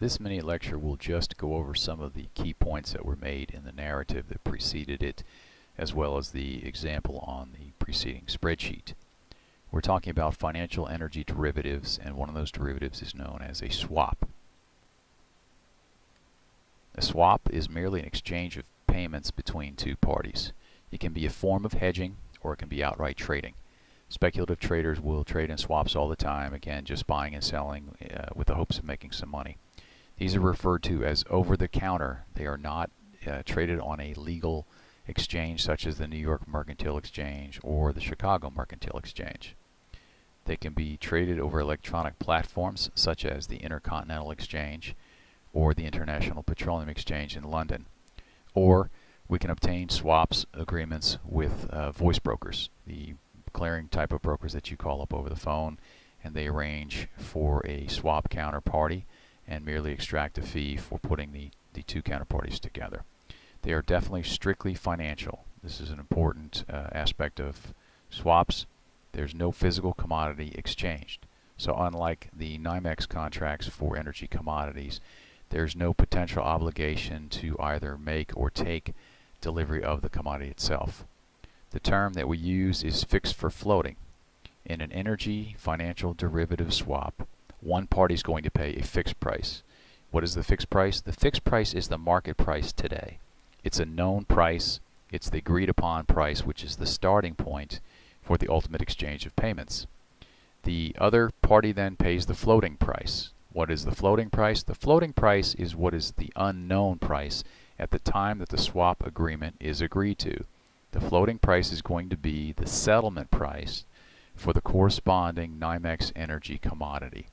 This mini lecture will just go over some of the key points that were made in the narrative that preceded it, as well as the example on the preceding spreadsheet. We're talking about financial energy derivatives, and one of those derivatives is known as a swap. A swap is merely an exchange of payments between two parties. It can be a form of hedging, or it can be outright trading. Speculative traders will trade in swaps all the time, again, just buying and selling uh, with the hopes of making some money. These are referred to as over-the-counter. They are not uh, traded on a legal exchange such as the New York Mercantile Exchange or the Chicago Mercantile Exchange. They can be traded over electronic platforms such as the Intercontinental Exchange or the International Petroleum Exchange in London. Or we can obtain swaps agreements with uh, voice brokers, the clearing type of brokers that you call up over the phone, and they arrange for a swap counterparty and merely extract a fee for putting the, the two counterparties together. They are definitely strictly financial. This is an important uh, aspect of swaps. There's no physical commodity exchanged. So unlike the NYMEX contracts for energy commodities, there's no potential obligation to either make or take delivery of the commodity itself. The term that we use is fixed for floating. In an energy financial derivative swap, one party is going to pay a fixed price. What is the fixed price? The fixed price is the market price today. It's a known price. It's the agreed upon price, which is the starting point for the ultimate exchange of payments. The other party then pays the floating price. What is the floating price? The floating price is what is the unknown price at the time that the swap agreement is agreed to. The floating price is going to be the settlement price for the corresponding NYMEX energy commodity.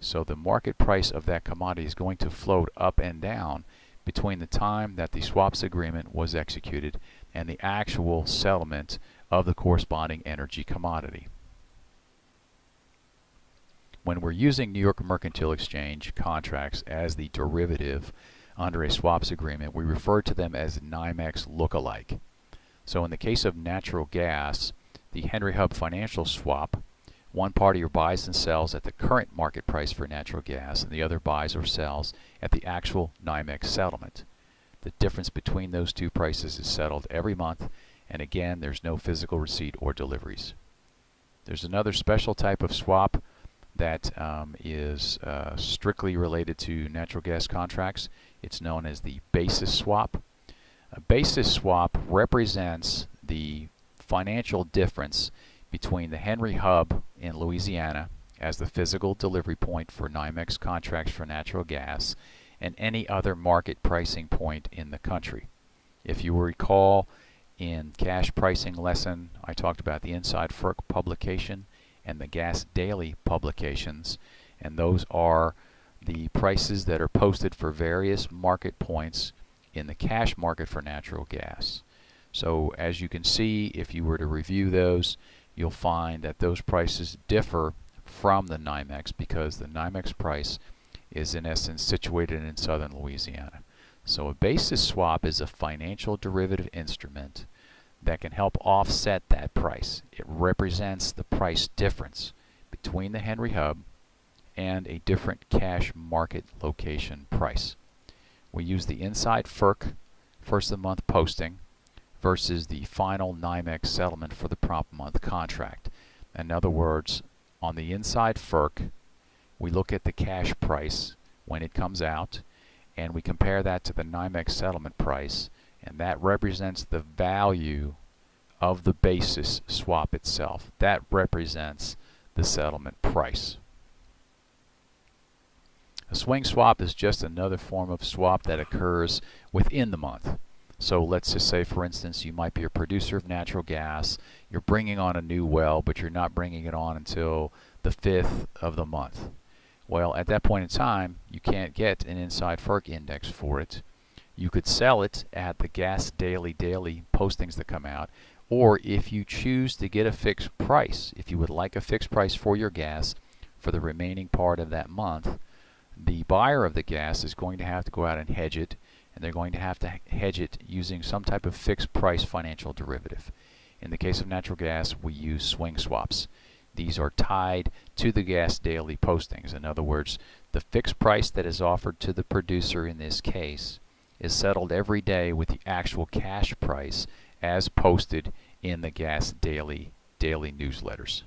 So the market price of that commodity is going to float up and down between the time that the swaps agreement was executed and the actual settlement of the corresponding energy commodity. When we're using New York Mercantile Exchange contracts as the derivative under a swaps agreement, we refer to them as NYMEX look-alike. So in the case of natural gas, the Henry Hub financial swap one party buys and sells at the current market price for natural gas, and the other buys or sells at the actual NYMEX settlement. The difference between those two prices is settled every month, and again, there's no physical receipt or deliveries. There's another special type of swap that um, is uh, strictly related to natural gas contracts. It's known as the basis swap. A basis swap represents the financial difference between the Henry Hub in Louisiana as the physical delivery point for NYMEX contracts for natural gas and any other market pricing point in the country. If you recall, in cash pricing lesson, I talked about the Inside FERC publication and the Gas Daily publications, and those are the prices that are posted for various market points in the cash market for natural gas. So as you can see, if you were to review those, you'll find that those prices differ from the NYMEX because the NYMEX price is in essence situated in southern Louisiana. So a basis swap is a financial derivative instrument that can help offset that price. It represents the price difference between the Henry Hub and a different cash market location price. We use the inside FERC first of the month posting versus the final NYMEX settlement for the prompt month contract. In other words, on the inside FERC, we look at the cash price when it comes out, and we compare that to the NYMEX settlement price, and that represents the value of the basis swap itself. That represents the settlement price. A swing swap is just another form of swap that occurs within the month. So let's just say, for instance, you might be a producer of natural gas. You're bringing on a new well, but you're not bringing it on until the 5th of the month. Well, at that point in time, you can't get an inside FERC index for it. You could sell it at the Gas Daily Daily postings that come out, or if you choose to get a fixed price, if you would like a fixed price for your gas for the remaining part of that month, the buyer of the gas is going to have to go out and hedge it and they're going to have to hedge it using some type of fixed price financial derivative. In the case of natural gas, we use swing swaps. these are tied to the gas daily postings. In other words, the fixed price that is offered to the producer in this case is settled every day with the actual cash price as posted in the gas daily daily newsletters.